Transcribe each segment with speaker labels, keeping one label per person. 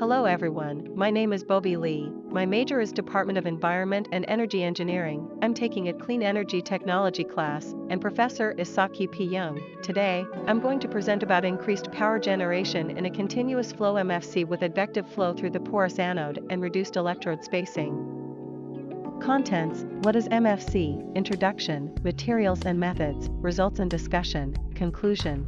Speaker 1: Hello everyone, my name is Bobby Lee. My major is Department of Environment and Energy Engineering. I'm taking a clean energy technology class, and professor is Saki P. Young. Today, I'm going to present about increased power generation in a continuous flow MFC with advective flow through the porous anode and reduced electrode spacing. Contents What is MFC? Introduction, Materials and Methods, Results and Discussion, Conclusion.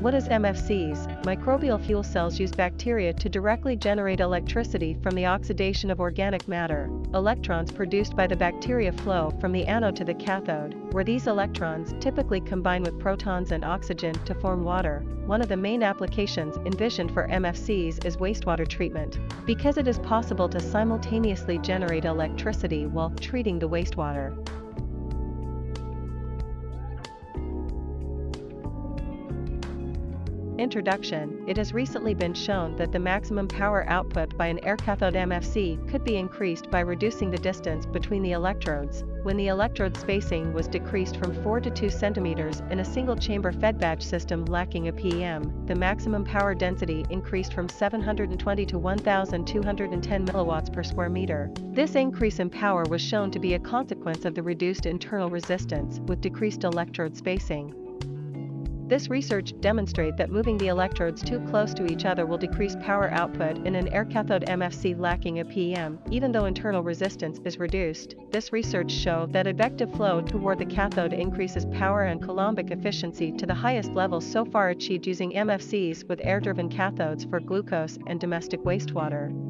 Speaker 1: What is MFCs? Microbial fuel cells use bacteria to directly generate electricity from the oxidation of organic matter. Electrons produced by the bacteria flow from the anode to the cathode, where these electrons typically combine with protons and oxygen to form water. One of the main applications envisioned for MFCs is wastewater treatment, because it is possible to simultaneously generate electricity while treating the wastewater. Introduction It has recently been shown that the maximum power output by an air cathode MFC could be increased by reducing the distance between the electrodes. When the electrode spacing was decreased from 4 to 2 cm in a single chamber fed batch system lacking a PEM, the maximum power density increased from 720 to 1210 mW per square meter. This increase in power was shown to be a consequence of the reduced internal resistance with decreased electrode spacing. This research demonstrate that moving the electrodes too close to each other will decrease power output in an air cathode MFC lacking a PEM, even though internal resistance is reduced. This research show that advective flow toward the cathode increases power and coulombic efficiency to the highest levels so far achieved using MFCs with air-driven cathodes for glucose and domestic wastewater.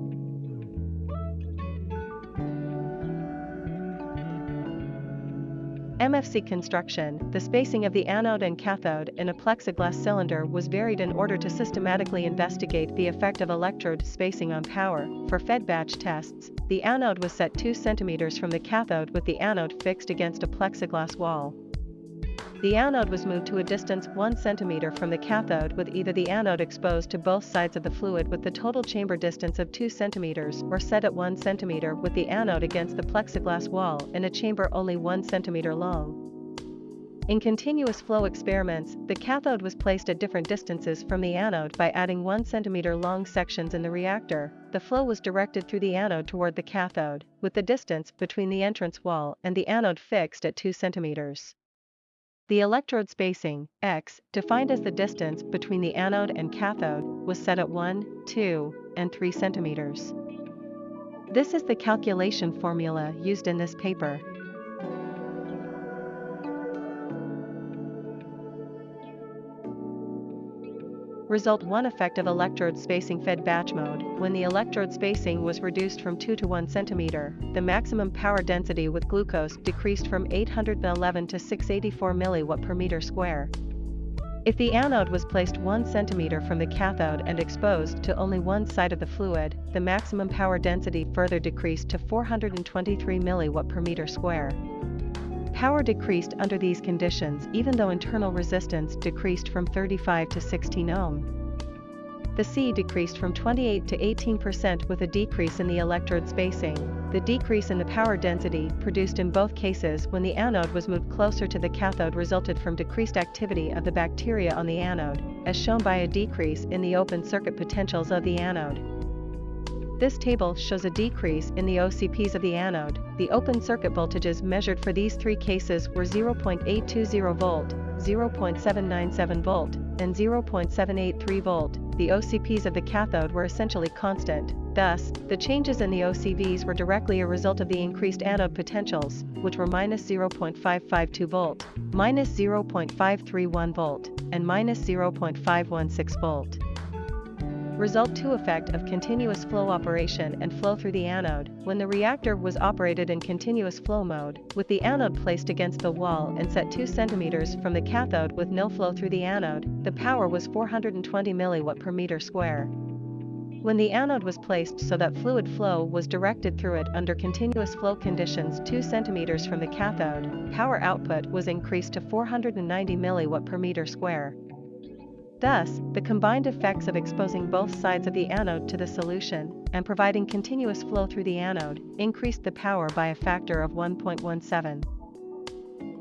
Speaker 1: MFC construction, the spacing of the anode and cathode in a plexiglass cylinder was varied in order to systematically investigate the effect of electrode spacing on power. For fed batch tests, the anode was set 2 cm from the cathode with the anode fixed against a plexiglass wall. The anode was moved to a distance 1 cm from the cathode with either the anode exposed to both sides of the fluid with the total chamber distance of 2 cm or set at 1 cm with the anode against the plexiglass wall in a chamber only 1 cm long. In continuous flow experiments, the cathode was placed at different distances from the anode by adding 1 cm long sections in the reactor. The flow was directed through the anode toward the cathode, with the distance between the entrance wall and the anode fixed at 2 cm. The electrode spacing, x, defined as the distance between the anode and cathode, was set at 1, 2, and 3 centimeters. This is the calculation formula used in this paper. Result 1 effect of electrode spacing fed batch mode. When the electrode spacing was reduced from 2 to 1 cm, the maximum power density with glucose decreased from 811 to 684 mW per meter square. If the anode was placed 1 cm from the cathode and exposed to only one side of the fluid, the maximum power density further decreased to 423 mW per meter square. Power decreased under these conditions even though internal resistance decreased from 35 to 16 ohm. The C decreased from 28 to 18% with a decrease in the electrode spacing. The decrease in the power density produced in both cases when the anode was moved closer to the cathode resulted from decreased activity of the bacteria on the anode, as shown by a decrease in the open circuit potentials of the anode. This table shows a decrease in the OCPs of the anode. The open circuit voltages measured for these three cases were 0.820 volt, 0.797 volt, and 0.783 volt. The OCPs of the cathode were essentially constant. Thus, the changes in the OCVs were directly a result of the increased anode potentials, which were minus 0.552 volt, minus 0.531 volt, and minus 0.516 volt. Result 2 effect of continuous flow operation and flow through the anode, when the reactor was operated in continuous flow mode, with the anode placed against the wall and set 2 cm from the cathode with no flow through the anode, the power was 420 mW per meter square. When the anode was placed so that fluid flow was directed through it under continuous flow conditions 2 cm from the cathode, power output was increased to 490 mW per meter square. Thus, the combined effects of exposing both sides of the anode to the solution and providing continuous flow through the anode increased the power by a factor of 1.17.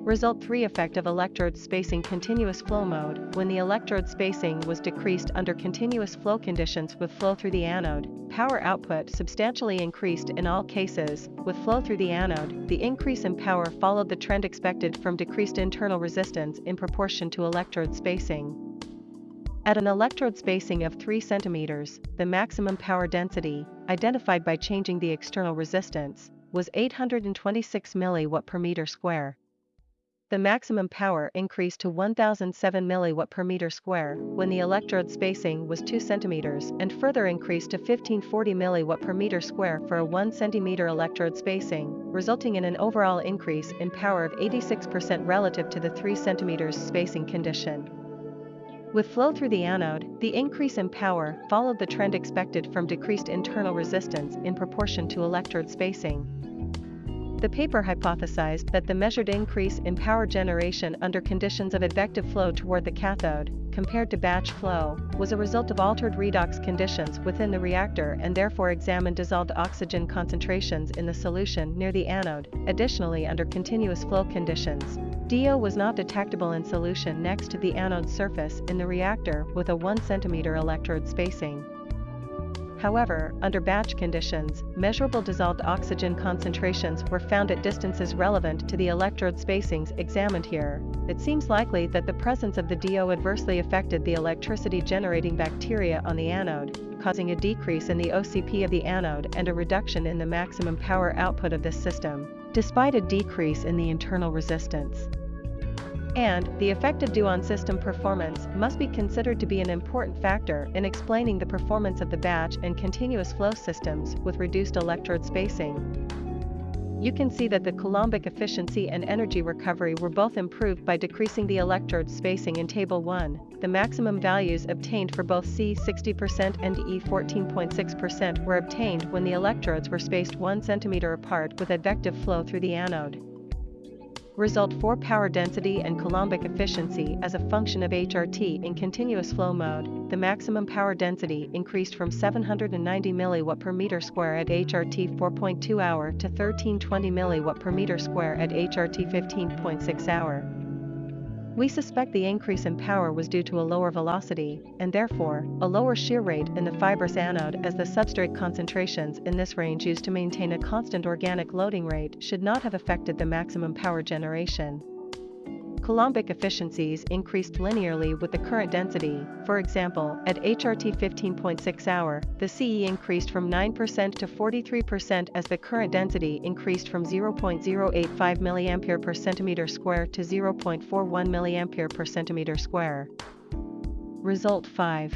Speaker 1: Result 3 Effect of electrode spacing Continuous flow mode When the electrode spacing was decreased under continuous flow conditions with flow through the anode, power output substantially increased in all cases. With flow through the anode, the increase in power followed the trend expected from decreased internal resistance in proportion to electrode spacing. At an electrode spacing of 3 cm, the maximum power density, identified by changing the external resistance, was 826 mW per meter square the maximum power increased to 1007 mW per meter square when the electrode spacing was 2 cm and further increased to 1540 mW per meter square for a 1 cm electrode spacing, resulting in an overall increase in power of 86% relative to the 3 cm spacing condition. With flow through the anode, the increase in power followed the trend expected from decreased internal resistance in proportion to electrode spacing. The paper hypothesized that the measured increase in power generation under conditions of advective flow toward the cathode, compared to batch flow, was a result of altered redox conditions within the reactor and therefore examined dissolved oxygen concentrations in the solution near the anode. Additionally, under continuous flow conditions, DO was not detectable in solution next to the anode surface in the reactor with a 1 cm electrode spacing. However, under batch conditions, measurable dissolved oxygen concentrations were found at distances relevant to the electrode spacings examined here. It seems likely that the presence of the DO adversely affected the electricity generating bacteria on the anode, causing a decrease in the OCP of the anode and a reduction in the maximum power output of this system, despite a decrease in the internal resistance and the effect of on system performance must be considered to be an important factor in explaining the performance of the batch and continuous flow systems with reduced electrode spacing. You can see that the Coulombic efficiency and energy recovery were both improved by decreasing the electrode spacing in Table 1. The maximum values obtained for both C 60% and E 14.6% were obtained when the electrodes were spaced 1 cm apart with advective flow through the anode result for power density and Coulombic efficiency as a function of HRT in continuous flow mode, the maximum power density increased from 790 mW per meter square at HRT 4.2 hour to 1320 mW per meter square at HRT 15.6 hour. We suspect the increase in power was due to a lower velocity, and therefore, a lower shear rate in the fibrous anode as the substrate concentrations in this range used to maintain a constant organic loading rate should not have affected the maximum power generation. Coulombic efficiencies increased linearly with the current density, for example, at HRT 15.6 hour, the CE increased from 9% to 43% as the current density increased from 0.085 mA per centimeter square to 0.41 mA per centimeter square. Result 5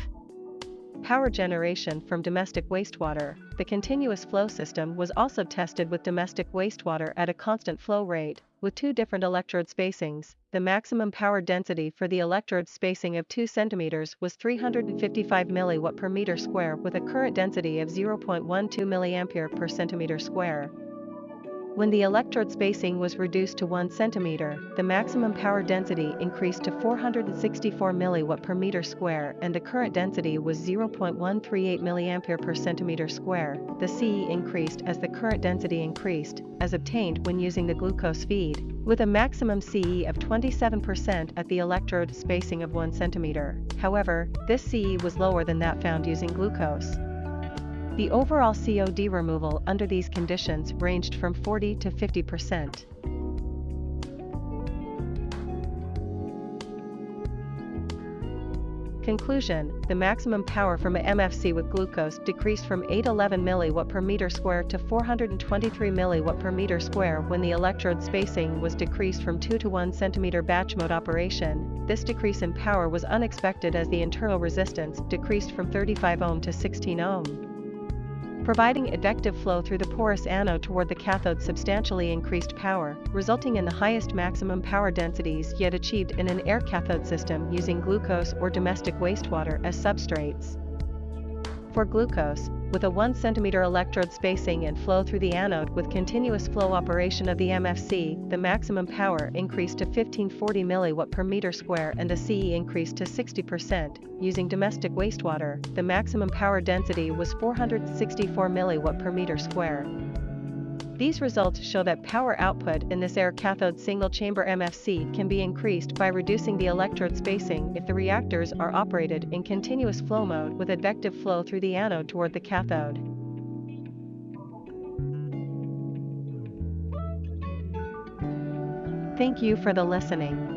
Speaker 1: power generation from domestic wastewater, the continuous flow system was also tested with domestic wastewater at a constant flow rate, with two different electrode spacings. The maximum power density for the electrode spacing of 2 cm was 355 mW per meter square with a current density of 0.12 mA per centimeter square. When the electrode spacing was reduced to 1 cm, the maximum power density increased to 464 mW per meter square and the current density was 0.138 mA per centimeter square. The CE increased as the current density increased, as obtained when using the glucose feed, with a maximum CE of 27% at the electrode spacing of 1 cm. However, this CE was lower than that found using glucose. The overall COD removal under these conditions ranged from 40 to 50%. Conclusion, the maximum power from a MFC with glucose decreased from 811 mW per meter square to 423 mW per meter square when the electrode spacing was decreased from 2 to 1 cm batch mode operation. This decrease in power was unexpected as the internal resistance decreased from 35 ohm to 16 ohm providing advective flow through the porous anode toward the cathode substantially increased power, resulting in the highest maximum power densities yet achieved in an air cathode system using glucose or domestic wastewater as substrates. For glucose, with a 1 cm electrode spacing and flow through the anode with continuous flow operation of the MFC, the maximum power increased to 1540 mW per meter square and the CE increased to 60%. Using domestic wastewater, the maximum power density was 464 mW per meter square. These results show that power output in this air cathode single chamber MFC can be increased by reducing the electrode spacing if the reactors are operated in continuous flow mode with advective flow through the anode toward the cathode. Thank you for the listening.